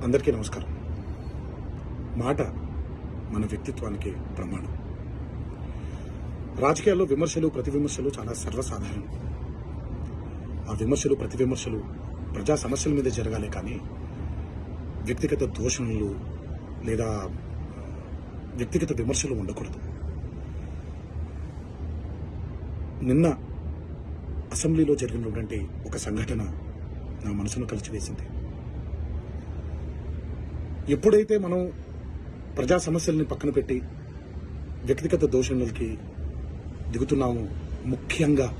అందరికీ నమస్కారం. మాట మన వ్యక్తిత్వానికి ప్రమాణం. రాజకీయాల్లో విమర్శలు ప్రతి విమర్శలు చాలా సర్వసాధారణం. ఆ విమర్శలు ప్రతి విమర్శలు ప్రజా సమస్యల మీద జరగాలి కానీ వ్యక్తిగత దోషణలు లేదా వ్యక్తిగత విమర్శలు ఉండకూడదు. నిన్న అసెంబ్లీలో జరిగినటువంటి ఒక సంఘటన నా మనసును కలిచివేసింది ఎప్పుడైతే మనం ప్రజా సమస్యల్ని పక్కన పెట్టి వ్యక్తిగత దోషణలకి దిగుతున్నామో ముఖ్యంగా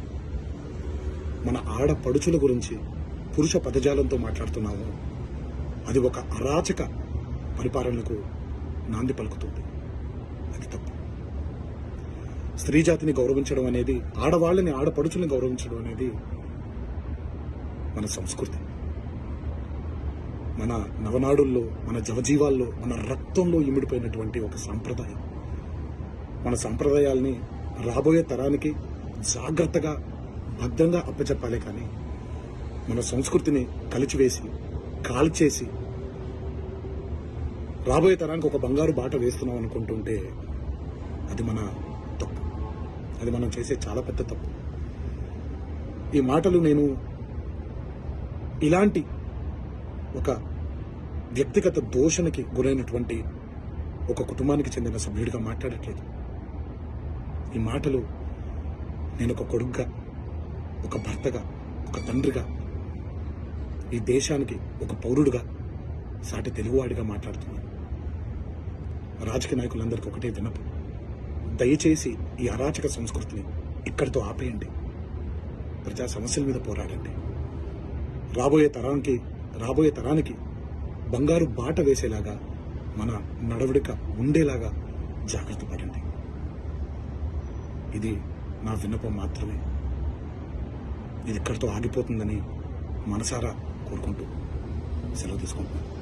మన ఆడపడుచుల గురించి పురుష పదజాలంతో మాట్లాడుతున్నాము అది ఒక అరాచక పరిపాలనకు నాంది పలుకుతుంది. అది తప్పు. స్త్రీ జాతిని గౌరవించడం అనేది ఆడవాళ్ళని ఆడపడుచుల్ని గౌరవించడం అనేది మన సంస్కృతి. మన నవనాడుల్లో మన జవజీవాల్లో మన రక్తంలో ఇమిడిపోయినటువంటి ఒక సాంప్రదాయం. మన సాంప్రదాయాల్ని రాబోయే తరానికి జాగ్రత్తగా భద్రంగా అప్పచెప్పాలి కానీ మన సంస్కృతిని కలిచివేసి కాల్చేసి రాబోయే తరానికి ఒక బంగారు బాట వేస్తున్నాం అనుకుంటుంటే అది మన తప్పు. అది మనం చేసే చాలా పెద్ద తప్పు. ఈ మాటలు నేను ఇలాంటి ఒక వ్యక్తిగత దోషణకి గురైనటువంటి ఒక కుటుంబానికి చెందిన సభ్యుడిగా మాట్లాడట్లేదు. ఈ మాటలు నేను ఒక కొడుగ్గా ఒక భర్తగా ఒక తండ్రిగా ఈ దేశానికి ఒక పౌరుడుగా సాటి తెలుగువాడిగా మాట్లాడుతున్నాను. రాజకీయ నాయకులందరికీ ఒకటే వినపు దయచేసి ఈ అరాచక సంస్కృతిని ఇక్కడితో ఆపేయండి. ప్రజా సమస్యల మీద పోరాడండి. రాబోయే తరానికి రాబోయే తరానికి బంగారు బాట వేసేలాగా మన నడవడిక ఉండేలాగా జాగ్రత్త పడండి. ఇది నా విన్నపం మాత్రమే. ఇది ఇక్కడితో ఆగిపోతుందని మనసారా కోరుకుంటూ సెలవు తీసుకుంటున్నాను.